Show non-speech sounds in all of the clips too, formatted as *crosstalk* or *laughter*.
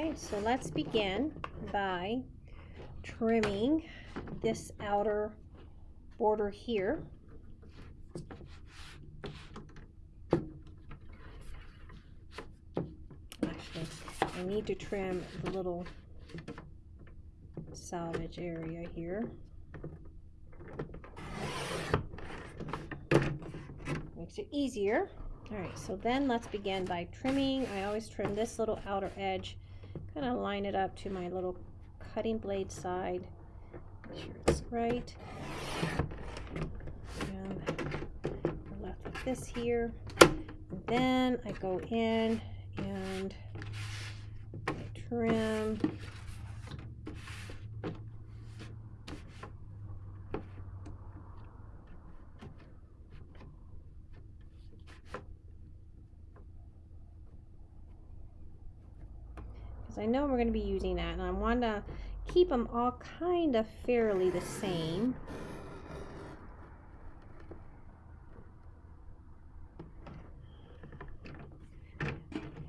Okay, so let's begin by trimming this outer border here. Actually, I need to trim the little salvage area here. Makes it easier. All right, so then let's begin by trimming. I always trim this little outer edge, kind of line it up to my little cutting blade side. Make sure it's right. And we're left with this here. And then I go in and I trim I know we're going to be using that and I want to keep them all kind of fairly the same.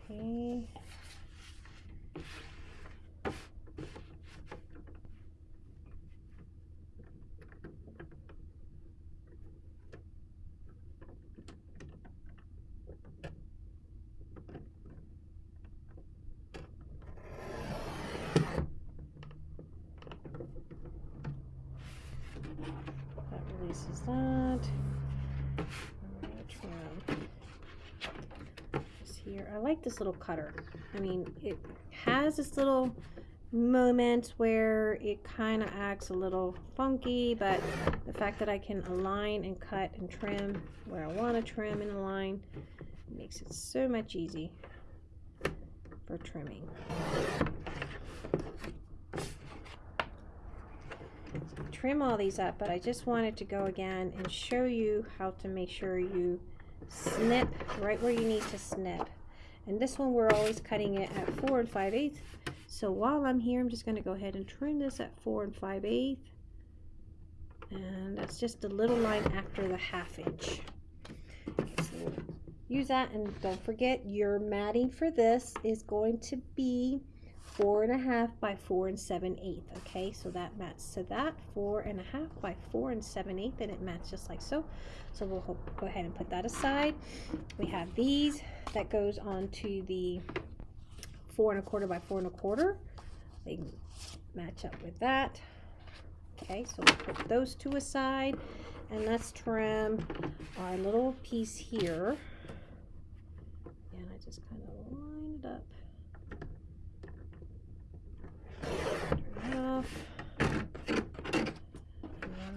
Okay. That releases that. This here. I like this little cutter. I mean, it has this little moment where it kind of acts a little funky, but the fact that I can align and cut and trim where I want to trim and align makes it so much easy for trimming. Trim all these up, but I just wanted to go again and show you how to make sure you snip right where you need to snip. And this one, we're always cutting it at 4 and 5 eighths. So while I'm here, I'm just going to go ahead and trim this at 4 and 5 eighths. And that's just a little line after the half inch. So use that and don't forget your matting for this is going to be four and a half by four and seven eighth okay? So that matches to that four and a half by four and seven eighth and it matches just like so. So we'll go ahead and put that aside. We have these. That goes on to the four and a quarter by four and a quarter. They match up with that. Okay so we'll put those two aside. And let's trim our little piece here. And I just kind of line it up off. And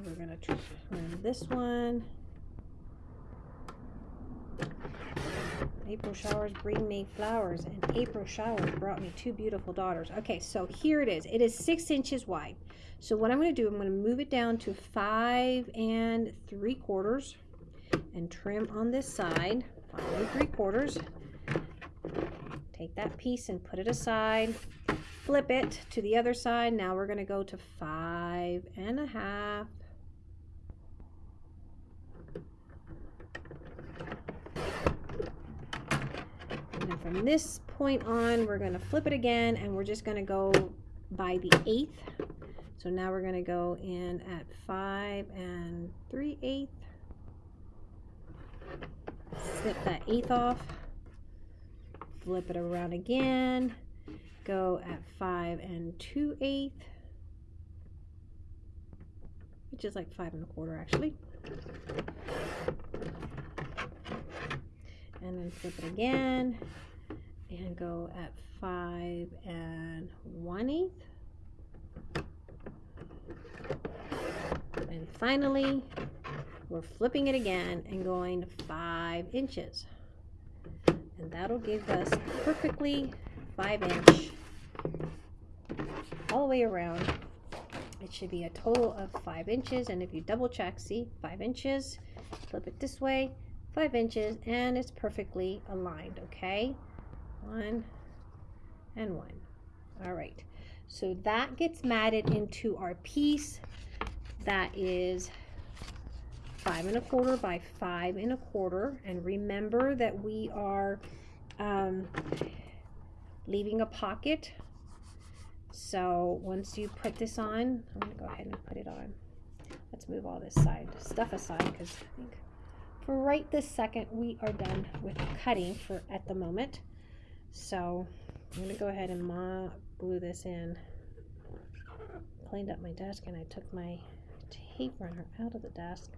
we're going to trim this one. April showers bring me flowers, and April showers brought me two beautiful daughters. Okay, so here it is. It is six inches wide. So what I'm going to do, I'm going to move it down to five and three quarters and trim on this side, five and three quarters. Take that piece and put it aside flip it to the other side. Now we're going to go to five and a half. And from this point on, we're going to flip it again and we're just going to go by the eighth. So now we're going to go in at five and three eighths. Snip that eighth off. Flip it around again go at five and two eighth, which is like five and a quarter actually. And then flip it again and go at five and one eighth. And finally, we're flipping it again and going five inches. And that'll give us perfectly five inch all the way around. It should be a total of five inches. And if you double check, see, five inches, flip it this way, five inches, and it's perfectly aligned, okay? One and one. All right. So that gets matted into our piece. That is five and a quarter by five and a quarter. And remember that we are um, leaving a pocket. So once you put this on, I'm gonna go ahead and put it on. Let's move all this side stuff aside because I think for right this second we are done with cutting for at the moment. So I'm gonna go ahead and ma glue this in. Cleaned up my desk and I took my tape runner out of the desk.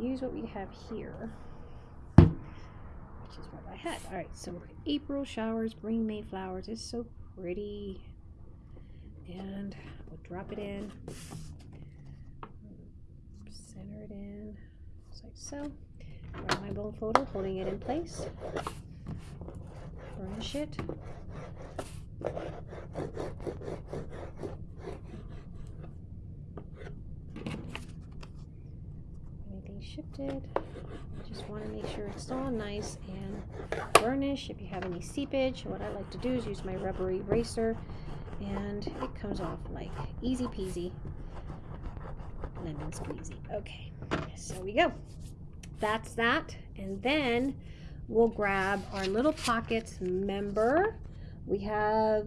Use what we have here, which is what I had. All right, so April showers bring May flowers. It's so pretty. And we'll drop it in, center it in, just like so. Grab my bone folder, holding it in place. Burnish it. Shifted? Just want to make sure it's all nice and burnish. If you have any seepage, what I like to do is use my rubber eraser and it comes off like easy peasy lemon squeezy. Okay, so we go. That's that. And then we'll grab our little pockets. Remember, we have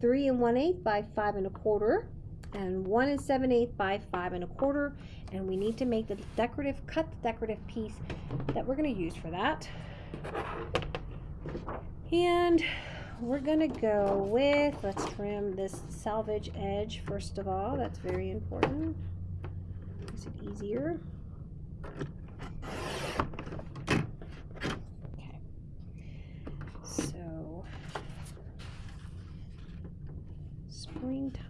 three and one eighth by five and a quarter and one and seven eighth by five and a quarter. And we need to make the decorative, cut the decorative piece that we're going to use for that. And we're going to go with, let's trim this salvage edge first of all. That's very important. Makes it easier. Okay. So, springtime.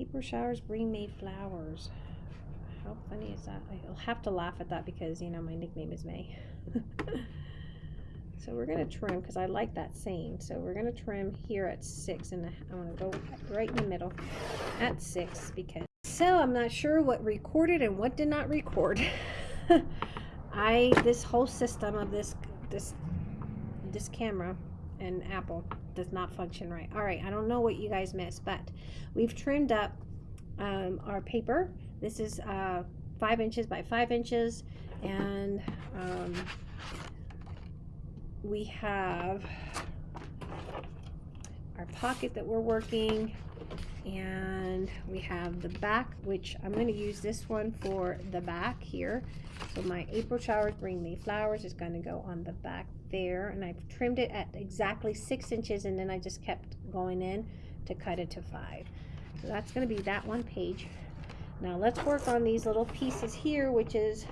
April showers bring May flowers. How funny is that? I'll have to laugh at that because, you know, my nickname is May. *laughs* so we're going to trim because I like that saying. So we're going to trim here at 6 and I want to go right in the middle at 6 because so I'm not sure what recorded and what did not record. *laughs* I this whole system of this this this camera and Apple does not function right. All right, I don't know what you guys missed, but we've trimmed up um, our paper. This is uh, five inches by five inches, and um, we have our pocket that we're working and we have the back which I'm going to use this one for the back here. So my April showers bring me flowers is going to go on the back there. And I've trimmed it at exactly six inches and then I just kept going in to cut it to five. So that's going to be that one page. Now let's work on these little pieces here which is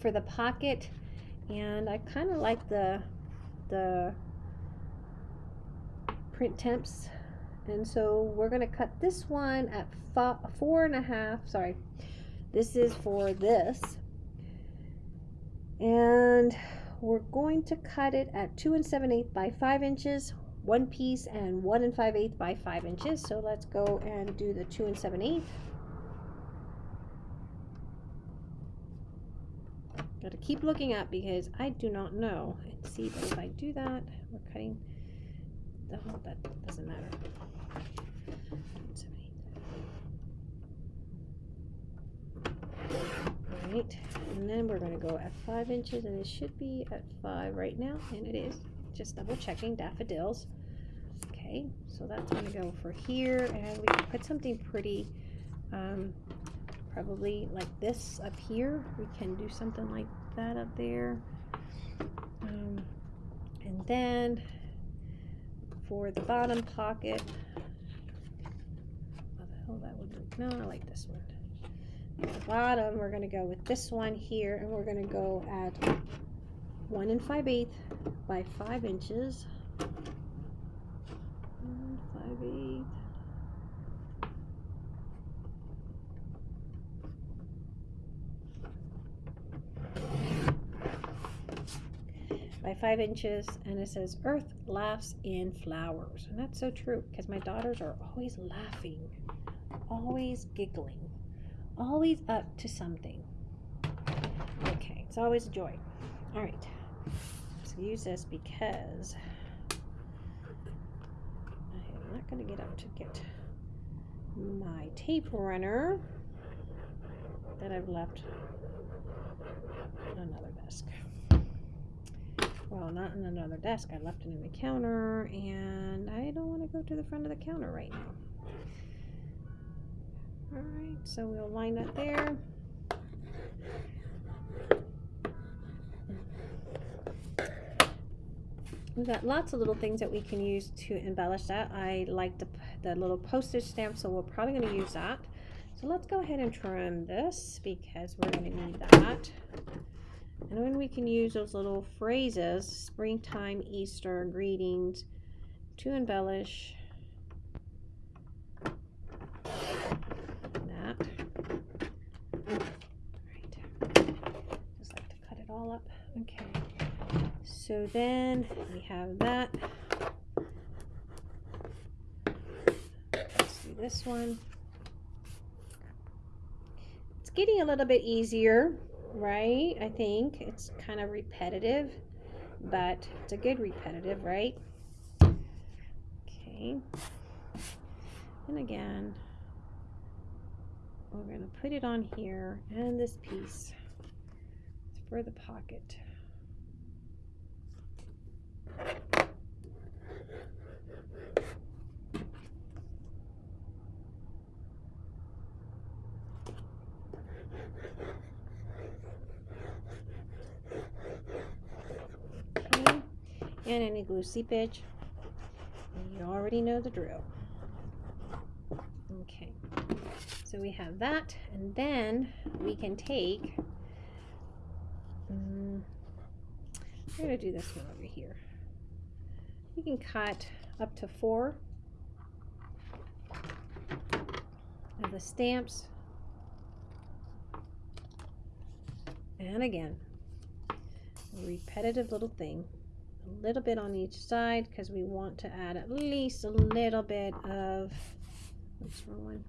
for the pocket. And I kind of like the the print temps and so we're going to cut this one at four and a half sorry. This is for this. And we're going to cut it at two and seven eighth by five inches one piece and one and five eighth by five inches. So let's go and do the two and seven eighth got to keep looking up because I do not know. And see but if I do that. We're cutting the oh, that doesn't matter right and then we're going to go at five inches and it should be at five right now and it is. Just double checking daffodils. Okay so that's going to go for here and we can put something pretty um, probably like this up here. We can do something like that up there. Um, and then for the bottom pocket hell that would look no I like this one. At the bottom we're going to go with this one here and we're going to go at one and five five eighth by five inches. One five eighth. By five inches and it says earth laughs in flowers. And that's so true because my daughters are always laughing always giggling always up to something. Okay, it's always a joy. All right, let's use this because I'm not going to get up to get my tape runner. that I've left on another desk. Well, not on another desk. I left it in the counter, and I don't want to go to the front of the counter right now. All right, so we'll line that there. We've got lots of little things that we can use to embellish that. I like the, the little postage stamp, so we're probably going to use that. So let's go ahead and trim this because we're going to need that. And then we can use those little phrases, springtime, Easter, greetings, to embellish that. Right. Just like to cut it all up. Okay. So then we have that. Let's do this one. It's getting a little bit easier, right? I think it's kind of repetitive, but it's a good repetitive, right? Okay. And again, we're going to put it on here and this piece for the pocket. And any glue seepage. You already know the drill. Okay, so we have that, and then we can take. Um, I'm gonna do this one over here. You can cut up to four of the stamps. And again, a repetitive little thing. A little bit on each side because we want to add at least a little bit of, oops, wrong one.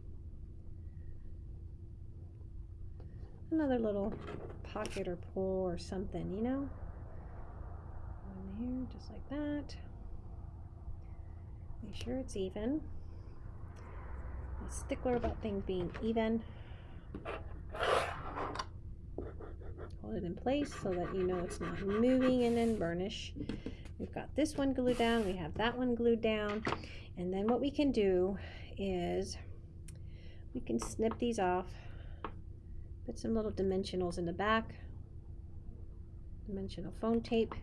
Another little pocket or pull or something, you know? One here, just like that. Make sure it's even. A stickler about things being even. Hold it in place so that you know it's not moving and then burnish. We've got this one glued down, we have that one glued down, and then what we can do is we can snip these off, put some little dimensionals in the back, dimensional foam tape,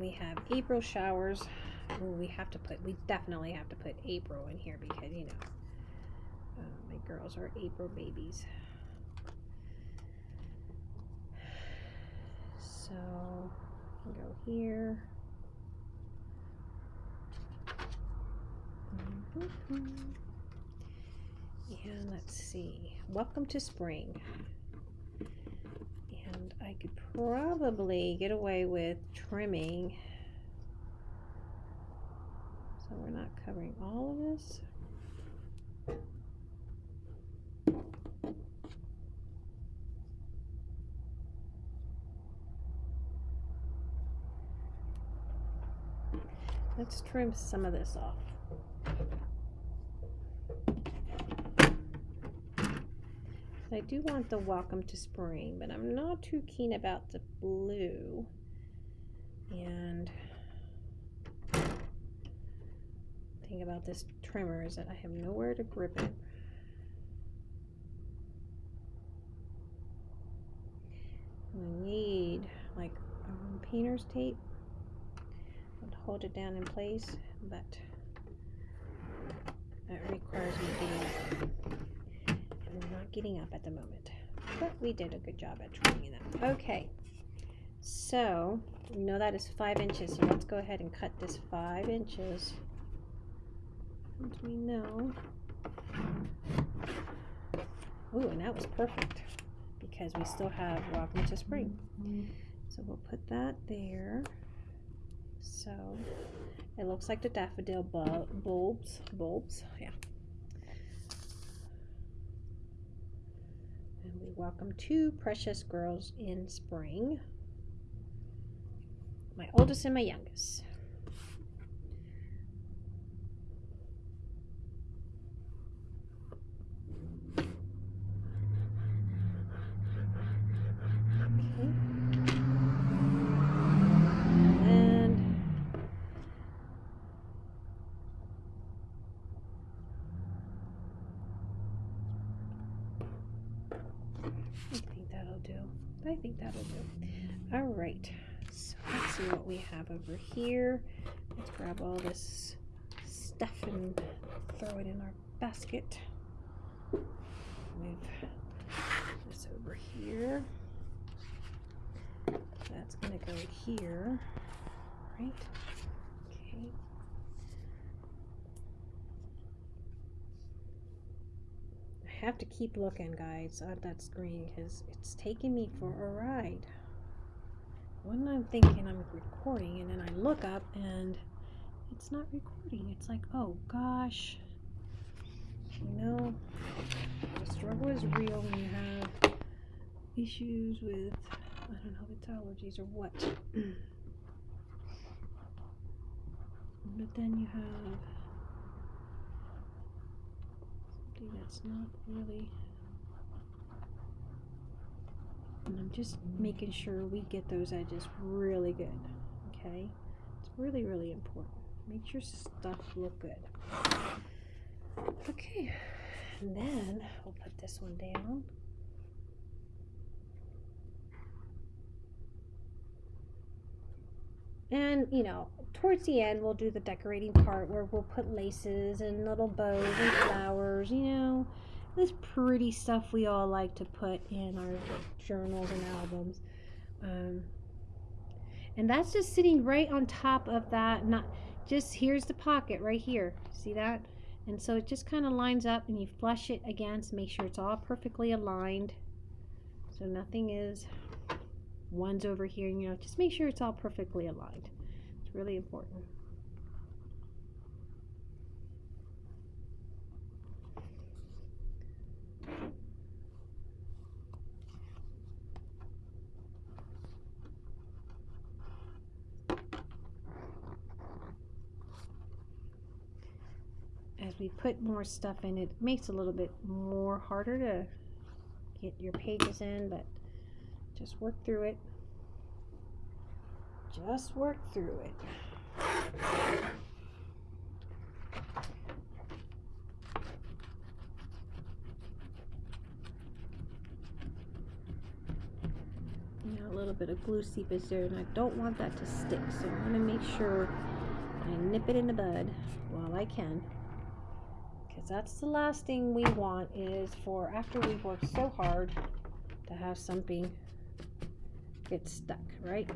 We have April showers. Ooh, we have to put, we definitely have to put April in here because, you know, uh, my girls are April babies. So, go here. Mm-hmm. And let's see. Welcome to spring. And I could probably get away with trimming. So we're not covering all of this. Let's trim some of this off. I do want the welcome to spring, but I'm not too keen about the blue. And thing about this trimmer is that I have nowhere to grip it. I need like um, painter's tape to hold it down in place, but that requires me getting I'm not getting up at the moment. But we did a good job at trimming them. Okay, so we know that is five inches, so let's go ahead and cut this five inches. And we know. Ooh, and that was perfect because we still have Welcome to Spring. So we'll put that there. So it looks like the daffodil bulbs, bulbs, yeah. And we welcome two precious girls in spring. My oldest and my youngest. but I think that'll do. All right, so let's see what we have over here. Let's grab all this stuff and throw it in our basket. Move this over here. That's gonna go here, right? Okay. I have to keep looking, guys, uh, at that screen because it's taking me for a ride. When I'm thinking I'm recording and then I look up and it's not recording, it's like, oh gosh, you know, the struggle is real when you have issues with, I don't know if it's allergies or what. *clears throat* but then you have something that's not really. And I'm just making sure we get those edges really good. Okay? It's really, really important. Make your stuff look good. Okay, and then we'll put this one down. And, you know, towards the end, we'll do the decorating part where we'll put laces and little bows and flowers, you know, this pretty stuff we all like to put in our journals and albums. Um, and that's just sitting right on top of that, not just here's the pocket right here. See that? And so it just kind of lines up and you flush it against, make sure it's all perfectly aligned. So nothing is, one's over here, you know, just make sure it's all perfectly aligned. It's really important. We put more stuff in, it makes it a little bit more harder to get your pages in, but just work through it. Just work through it. A little bit of glue seepage there, and I don't want that to stick, so I'm going to make sure I nip it in the bud while I can because that's the last thing we want is for after we've worked so hard to have something get stuck, right?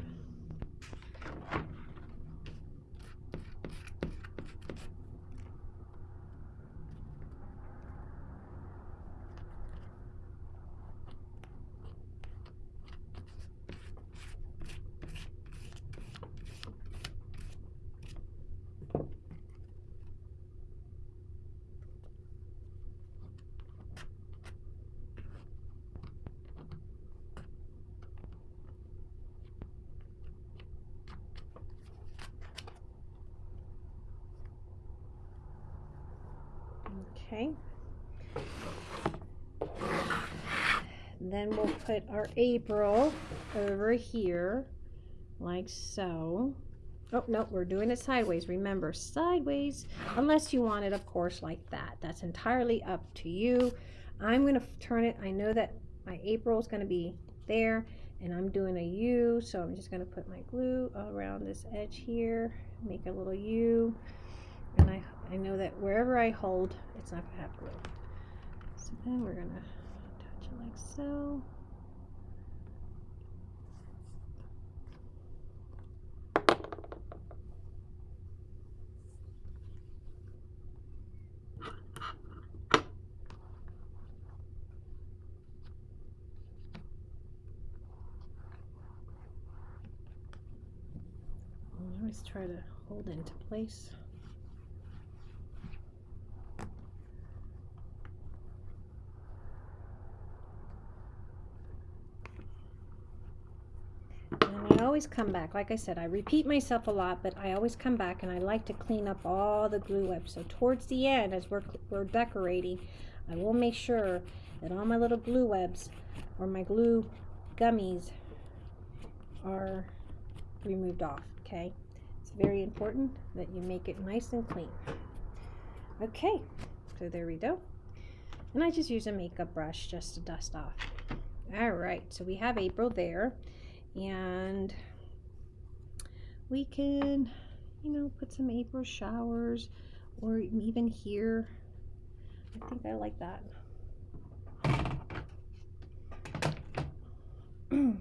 Okay. We'll put our April over here, like so. Oh, no, we're doing it sideways. Remember, sideways, unless you want it, of course, like that. That's entirely up to you. I'm going to turn it. I know that my April is going to be there, and I'm doing a U, so I'm just going to put my glue around this edge here, make a little U, and I I know that wherever I hold, it's not going to have glue. So then we're going to like so. Always try to hold it into place. Always come back. Like I said, I repeat myself a lot, but I always come back and I like to clean up all the glue webs. So towards the end, as we're, we're decorating, I will make sure that all my little glue webs or my glue gummies are removed off, okay? It's very important that you make it nice and clean. Okay, so there we go. And I just use a makeup brush just to dust off All right, so we have April there, and we can, you know, put some April showers, or even here. I think I like that. *clears throat*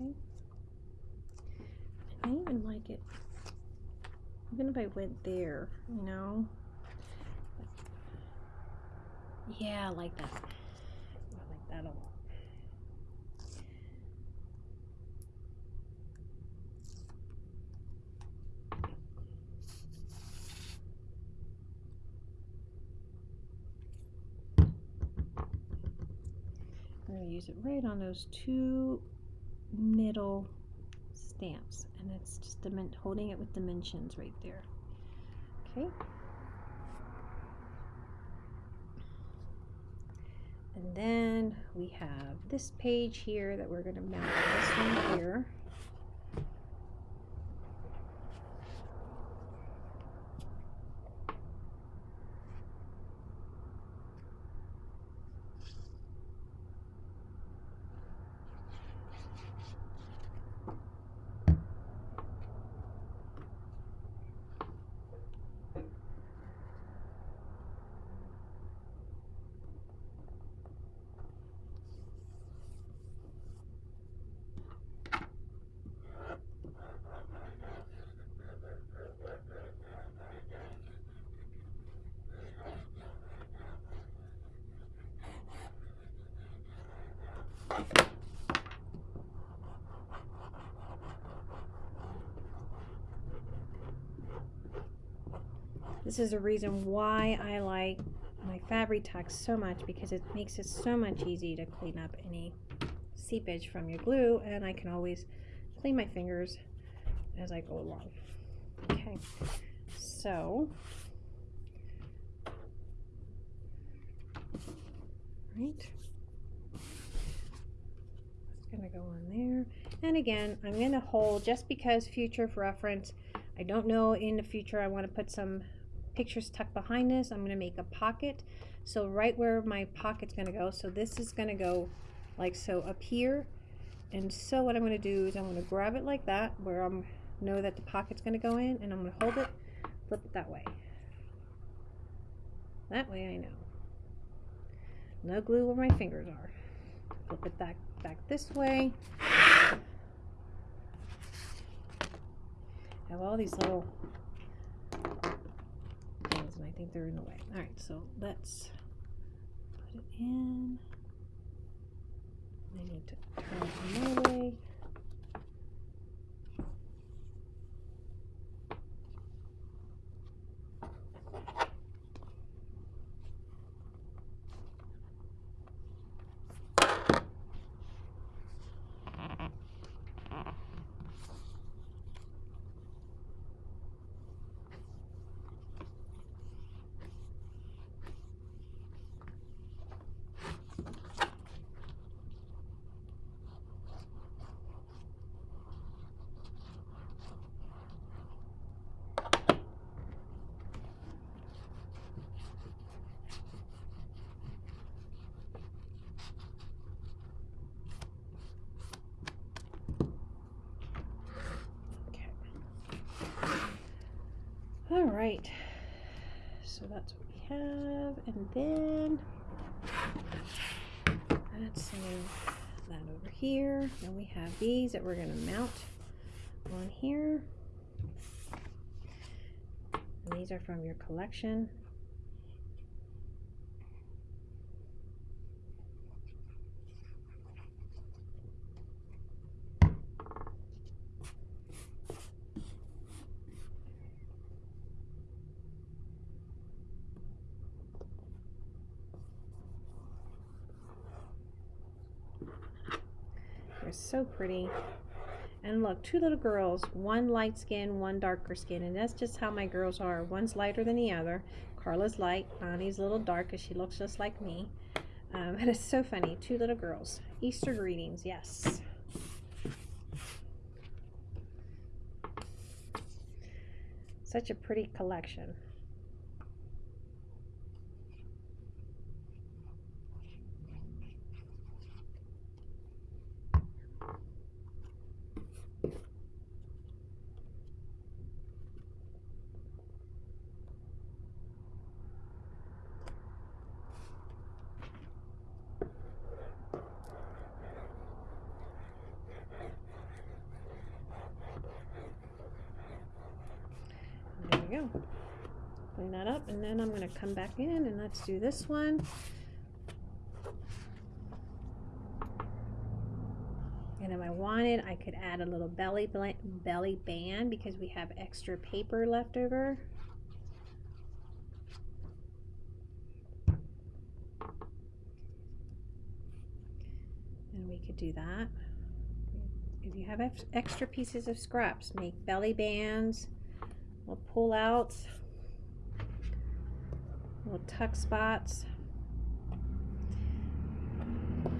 Okay. I even like it, even if I went there, you know. Yeah, I like that. I like that a lot. I'm going to use it right on those two middle stamps and it's just holding it with dimensions right there. Okay. And then we have this page here that we're going to mount this one here This is a reason why I like my Fabri-Tac so much because it makes it so much easy to clean up any seepage from your glue and I can always clean my fingers as I go along. Okay, so right, it's gonna go on there. And again, I'm gonna hold just because future reference. I don't know in the future I want to put some pictures tucked behind this. I'm going to make a pocket. So right where my pocket's going to go, so this is going to go like so up here. And so what I'm going to do is I'm going to grab it like that, where I'm know that the pocket's going to go in, and I'm going to hold it, flip it that way. That way I know. No glue where my fingers are. Flip it back back this way. have all these little I think they're in the way. All right, so let's put it in. I need to turn it my way. All right, so that's what we have, and then let's move that over here. Then we have these that we're going to mount on here. And these are from your collection. They're so pretty. And look, two little girls, one light skin, one darker skin. And that's just how my girls are. One's lighter than the other. Carla's light, Bonnie's a little dark because she looks just like me. Um, *laughs* and it's so funny. Two little girls. Easter greetings, yes. Such a pretty collection. Go. Clean that up and then I'm going to come back in and let's do this one. And if I wanted, I could add a little belly belly band because we have extra paper left over. And we could do that. If you have extra pieces of scraps, make belly bands little pull outs, little tuck spots, the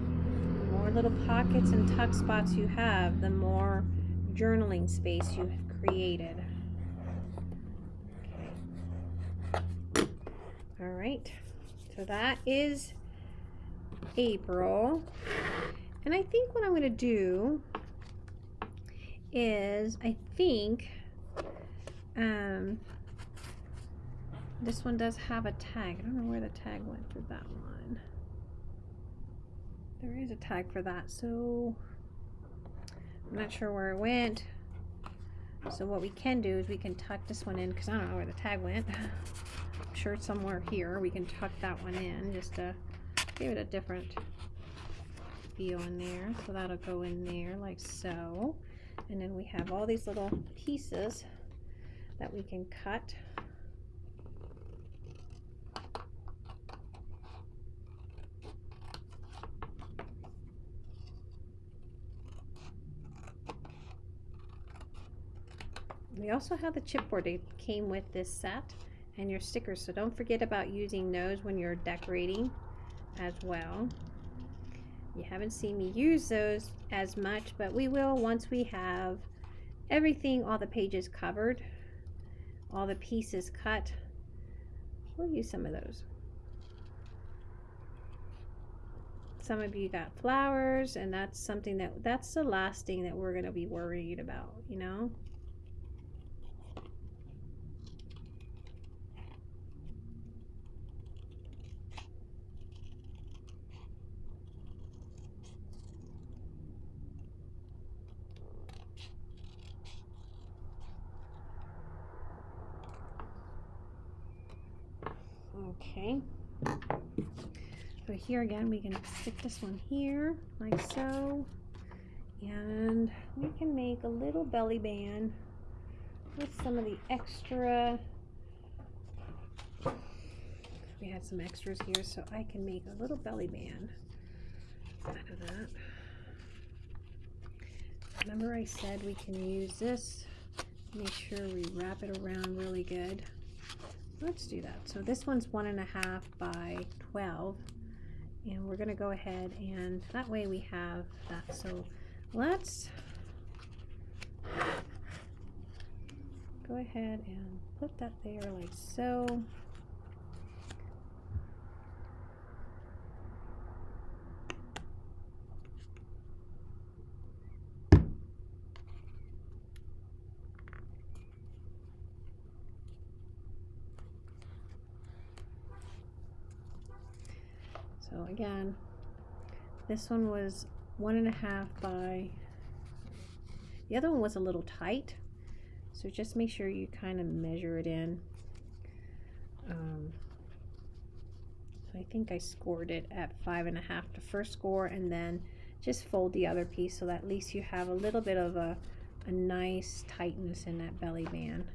more little pockets and tuck spots you have, the more journaling space you have created. Okay. All right, so that is April. And I think what I'm going to do is I think um, this one does have a tag. I don't know where the tag went for that one. There is a tag for that, so I'm not sure where it went. So what we can do is we can tuck this one in because I don't know where the tag went. *laughs* I'm sure it's somewhere here. We can tuck that one in just to give it a different feel in there. So that'll go in there like so. And then we have all these little pieces that we can cut. We also have the chipboard. It came with this set and your stickers. So don't forget about using those when you're decorating as well. You haven't seen me use those as much, but we will once we have everything, all the pages covered all the pieces cut. We'll use some of those. Some of you got flowers and that's something that that's the last thing that we're going to be worried about, you know? Okay. So here again, we can stick this one here, like so. And we can make a little belly band with some of the extra. We had some extras here, so I can make a little belly band out of that. Remember I said we can use this, make sure we wrap it around really good let's do that. So this one's one and a half by 12 and we're going to go ahead and that way we have that. So let's go ahead and put that there like so again, this one was one and a half by, the other one was a little tight. So just make sure you kind of measure it in. Um, so I think I scored it at five and a half the first score and then just fold the other piece so that at least you have a little bit of a, a nice tightness in that belly band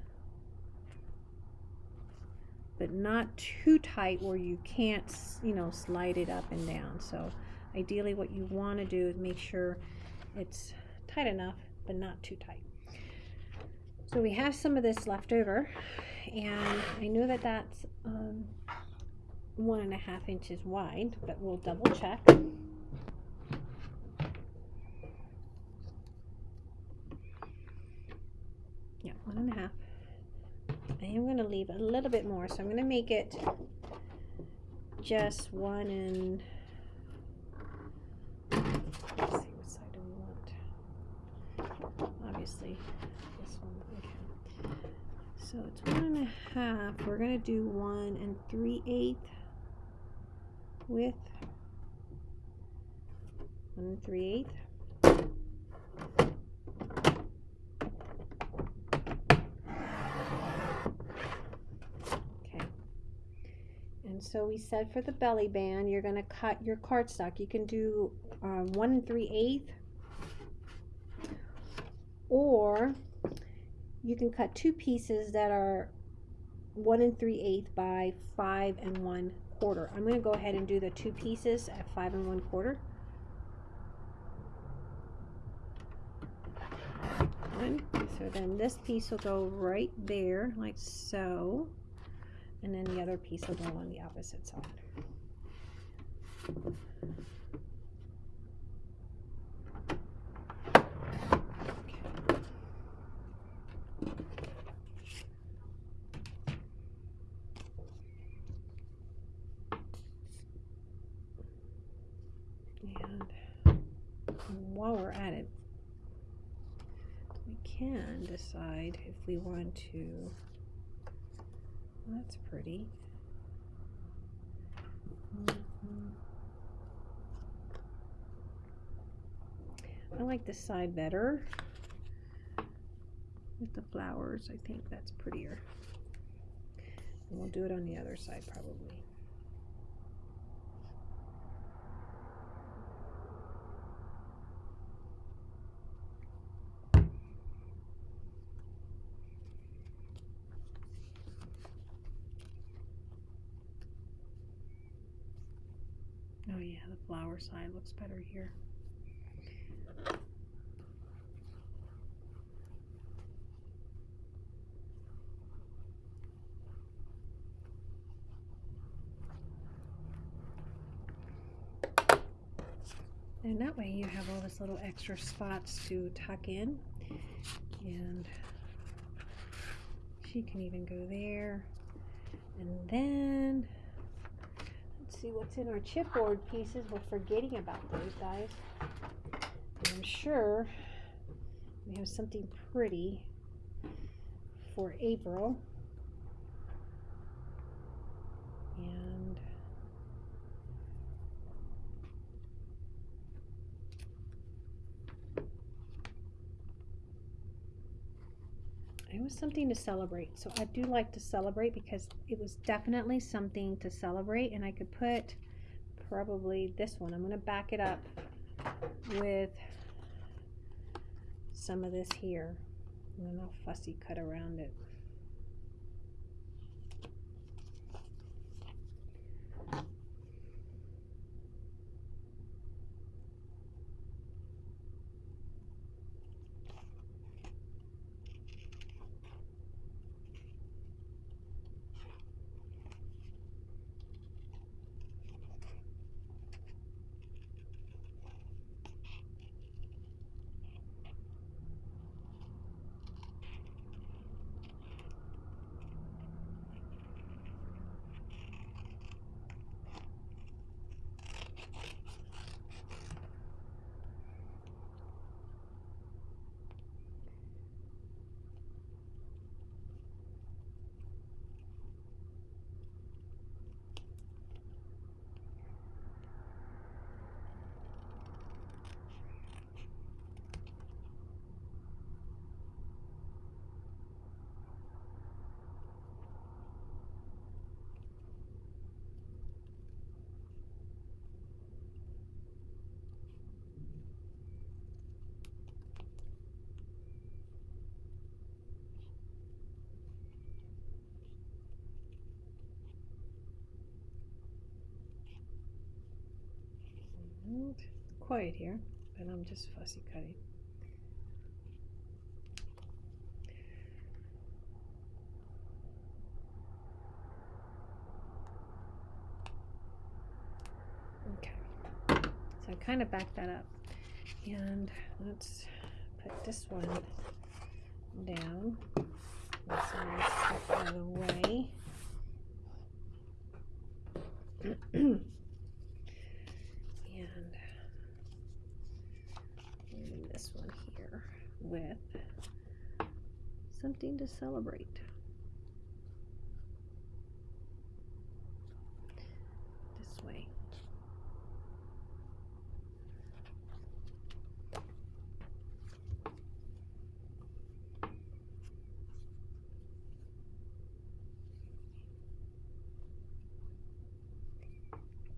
but not too tight where you can't, you know, slide it up and down. So ideally what you want to do is make sure it's tight enough but not too tight. So we have some of this left over, and I know that that's um, one and a half inches wide, but we'll double check. Yeah, one and a half. I am going to leave a little bit more, so I'm going to make it just one and let's see what side do we want. Obviously, this one. Okay. So it's one and a half. We're going to do one and three eighths width. One and three eighths. And so we said for the belly band, you're going to cut your cardstock. You can do um, one and three eighths, or you can cut two pieces that are one and three eighths by five and one quarter. I'm going to go ahead and do the two pieces at five and one quarter. So then this piece will go right there, like so and then the other piece will go on the opposite side. And while we're at it, we can decide if we want to that's pretty. Mm -hmm. I like this side better with the flowers. I think that's prettier. And we'll do it on the other side probably. Oh yeah, the flower side looks better here. And that way you have all this little extra spots to tuck in. And she can even go there. And then see what's in our chipboard pieces. We're forgetting about those guys. I'm sure we have something pretty for April. And it was something to celebrate. So I do like to celebrate because it was definitely something to celebrate. And I could put probably this one. I'm going to back it up with some of this here. And then I'll fussy cut around it. Quiet here, but I'm just fussy cutting. Okay, so I kind of backed that up. And let's put this one down. This one out of the way. *clears throat* something to celebrate. This way.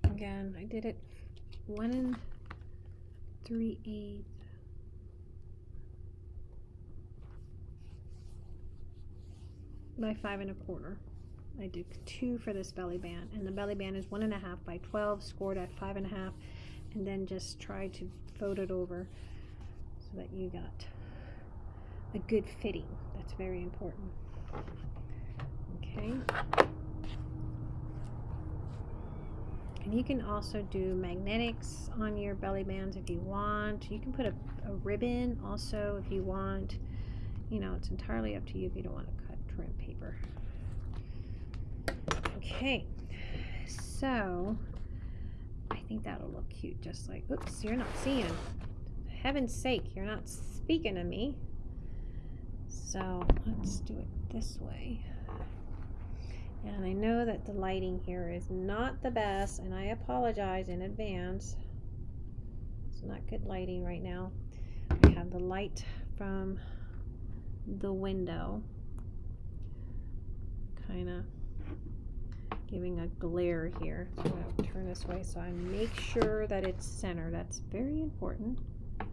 Again, I did it one and three eighths. By five and a quarter. I did two for this belly band and the belly band is one and a half by 12 scored at five and a half and then just try to fold it over so that you got a good fitting. That's very important. Okay. And you can also do magnetics on your belly bands if you want. You can put a, a ribbon also if you want. You know, it's entirely up to you if you don't want to trim paper. Okay, so I think that'll look cute just like, oops, you're not seeing. Heaven's sake, you're not speaking to me. So let's do it this way. And I know that the lighting here is not the best, and I apologize in advance. It's not good lighting right now. I have the light from the window kind of giving a glare here. So to turn this way so I make sure that it's center. That's very important. Okay,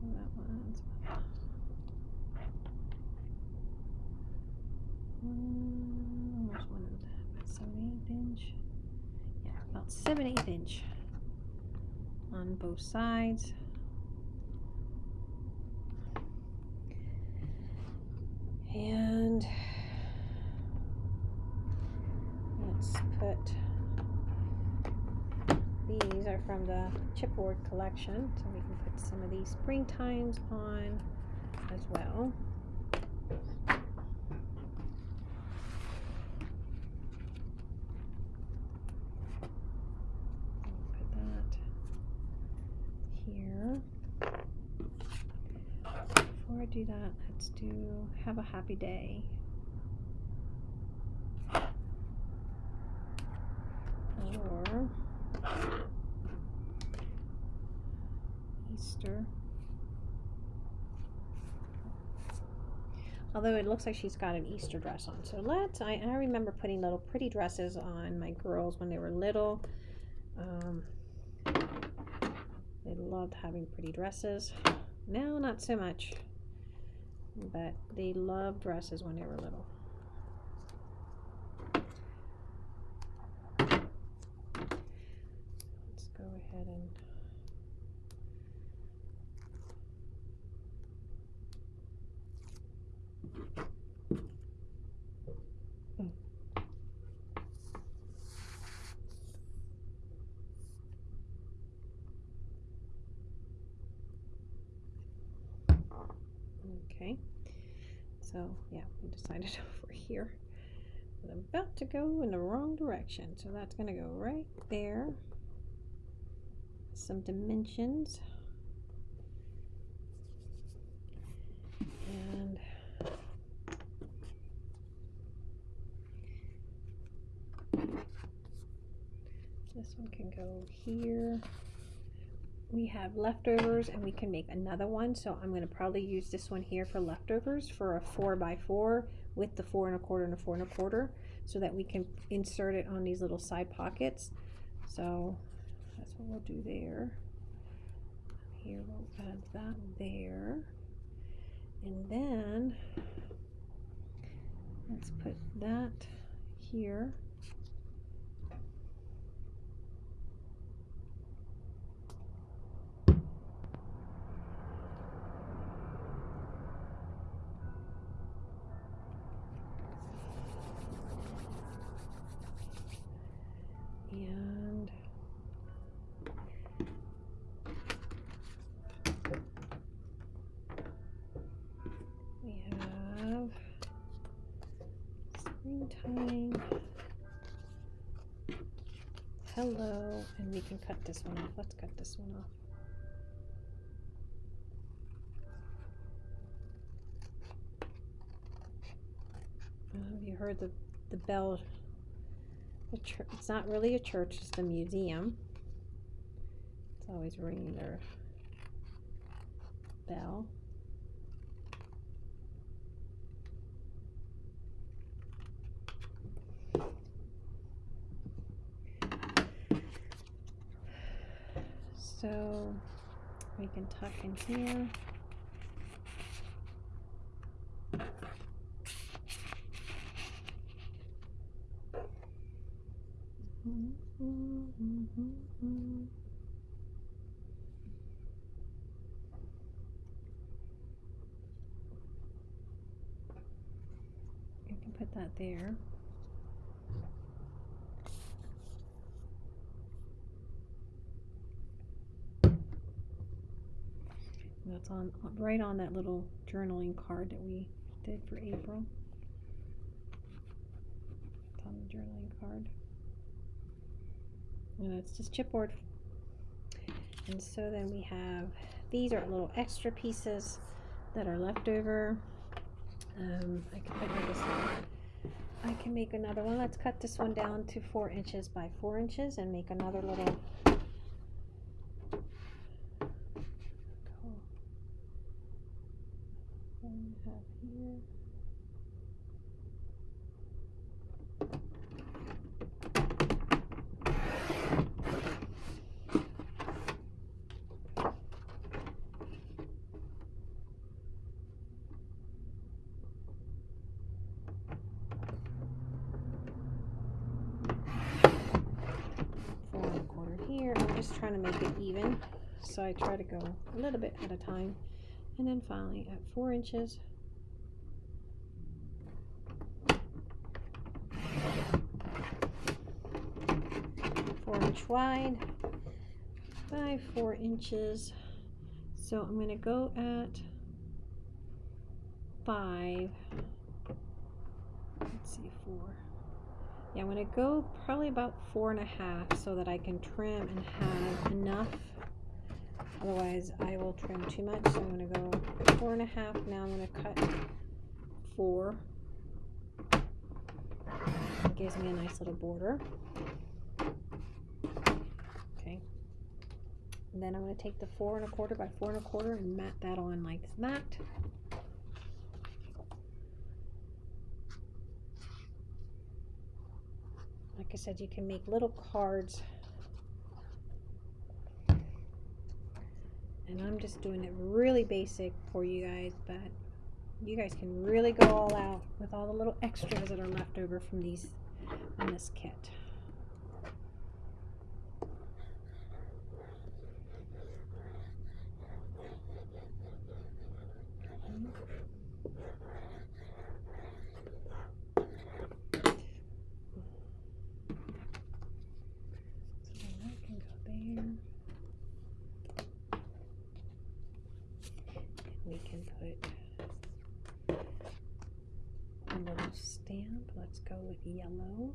so that one's mm, inch. Yeah, about seven eighth inch on both sides. And let's put these are from the chipboard collection, so we can put some of these springtimes on as well. Put that here. Before I do that, let's do have a happy day. Or Easter. Although it looks like she's got an Easter dress on. So let's, I, I remember putting little pretty dresses on my girls when they were little. Um, they loved having pretty dresses. Now, not so much. But they loved dresses when they were little. Let's go ahead and Okay, so yeah, we decided *laughs* over here. But I'm about to go in the wrong direction, so that's going to go right there. Some dimensions. And this one can go here we have leftovers and we can make another one. So I'm going to probably use this one here for leftovers for a four by four with the four and a quarter and a four and a quarter so that we can insert it on these little side pockets. So that's what we'll do there. Here we'll add that there. And then let's put that here tying. Hello, and we can cut this one off. Let's cut this one off. Have you heard the the bell? The. It's not really a church. It's a museum. It's always ringing their bell. So we can tuck in here. You can put that there. That's on right on that little journaling card that we did for April. It's on the journaling card. And it's just chipboard. And so then we have these are little extra pieces that are left over. Um, I can put this I can make another one. Let's cut this one down to four inches by four inches and make another little Four and a quarter here. I'm just trying to make it even. So I try to go a little bit at a time. And then finally at four inches. Four inch wide by four inches. So I'm going to go at five. Let's see, four. Yeah, I'm going to go probably about four and a half so that I can trim and have enough Otherwise, I will trim too much. So I'm going to go four and a half. Now I'm going to cut four. It gives me a nice little border. Okay. And then I'm going to take the four and a quarter by four and a quarter and mat that on like that. Like I said, you can make little cards and I'm just doing it really basic for you guys but you guys can really go all out with all the little extras that are left over from these in this kit so that can go there we can put a little stamp. Let's go with yellow.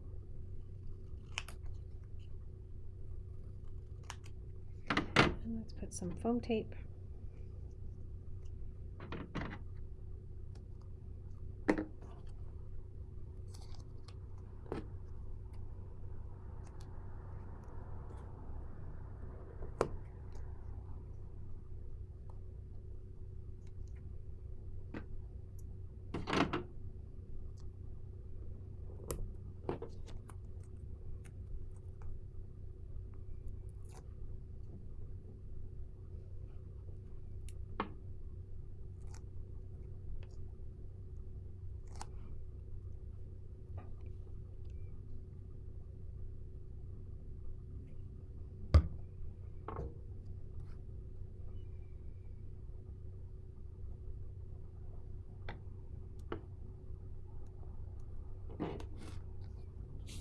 And let's put some foam tape.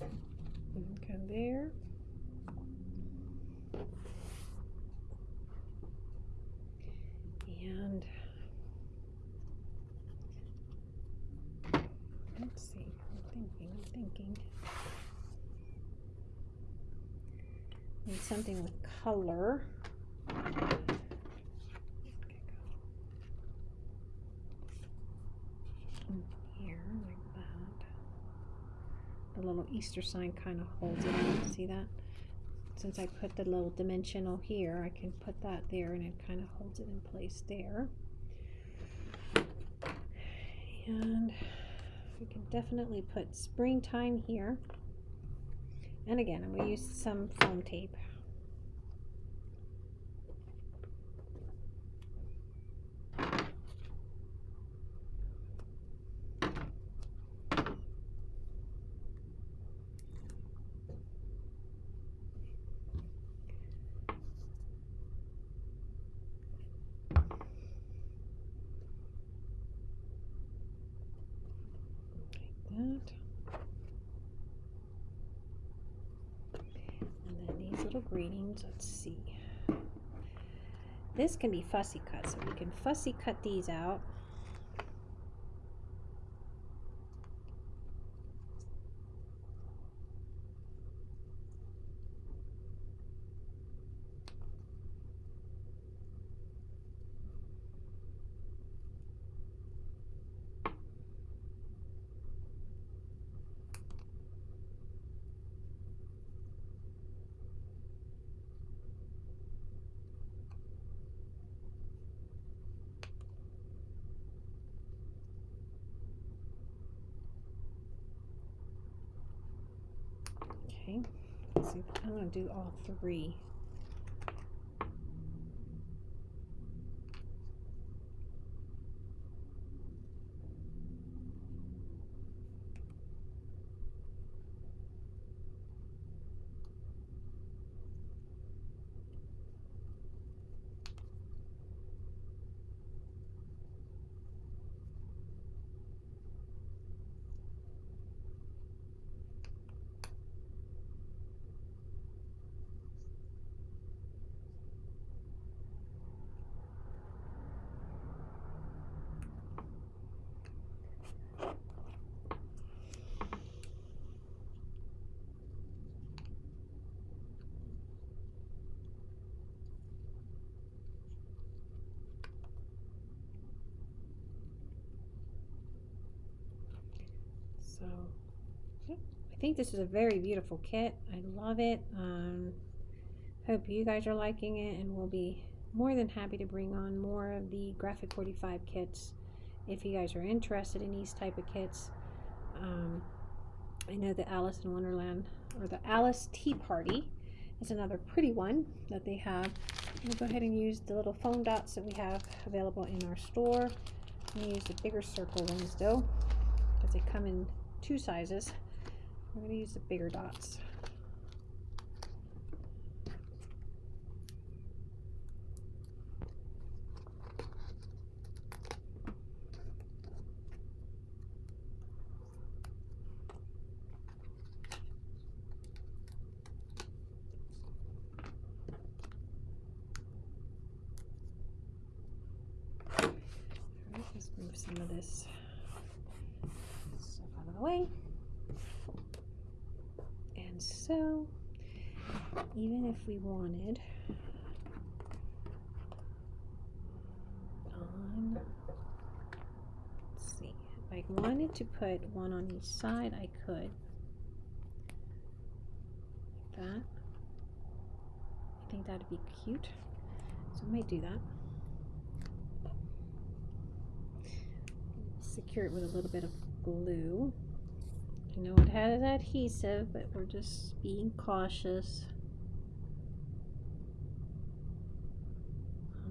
Come there. And let's see, I'm thinking, I'm thinking. Need something with color. Here, like that. The little Easter sign kind of holds it in. See that? Since I put the little dimensional here, I can put that there and it kind of holds it in place there. And we can definitely put springtime here. And again, I'm going to use some foam tape. that. And then these little greetings, let's see. This can be fussy cut, so we can fussy cut these out. Okay, I'm gonna do all three. So, yep, I think this is a very beautiful kit. I love it. Um, hope you guys are liking it and we'll be more than happy to bring on more of the Graphic 45 kits if you guys are interested in these type of kits. Um, I know the Alice in Wonderland or the Alice Tea Party is another pretty one that they have. We'll go ahead and use the little foam dots that we have available in our store. I'm use the bigger circle ones though because they come in two sizes. We're going to use the bigger dots. let's move some of this stuff out of the way. And so, even if we wanted on, let's see, if I wanted to put one on each side, I could. Like that. I think that'd be cute. So I might do that. secure it with a little bit of glue. I know it has adhesive, but we're just being cautious.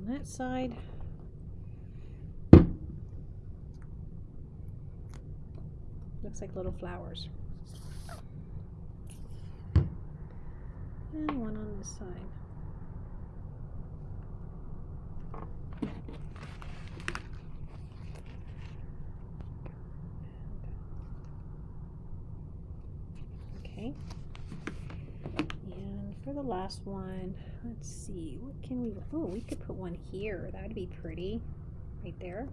That side. Looks like little flowers. And one on this side. Okay. For the last one, let's see, what can we, oh, we could put one here. That'd be pretty, right there.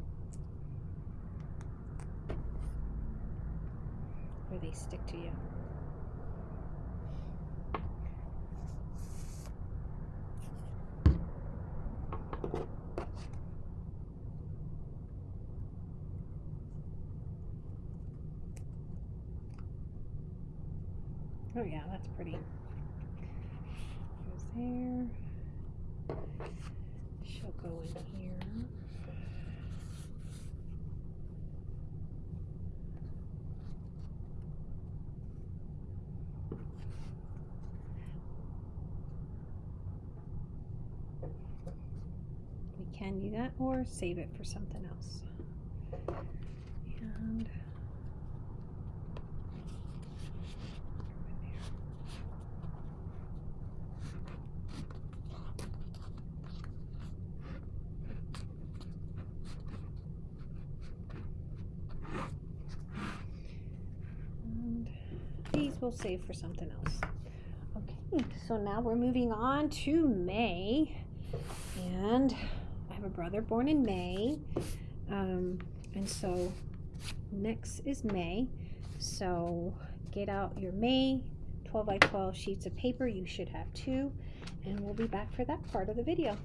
Where they stick to you. Oh yeah, that's pretty. Goes there. She'll go in here. We can do that or save it for something else. And these we'll save for something else. Okay, so now we're moving on to May. And brother born in May. Um, and so next is May. So get out your May 12 by 12 sheets of paper. You should have two. And we'll be back for that part of the video.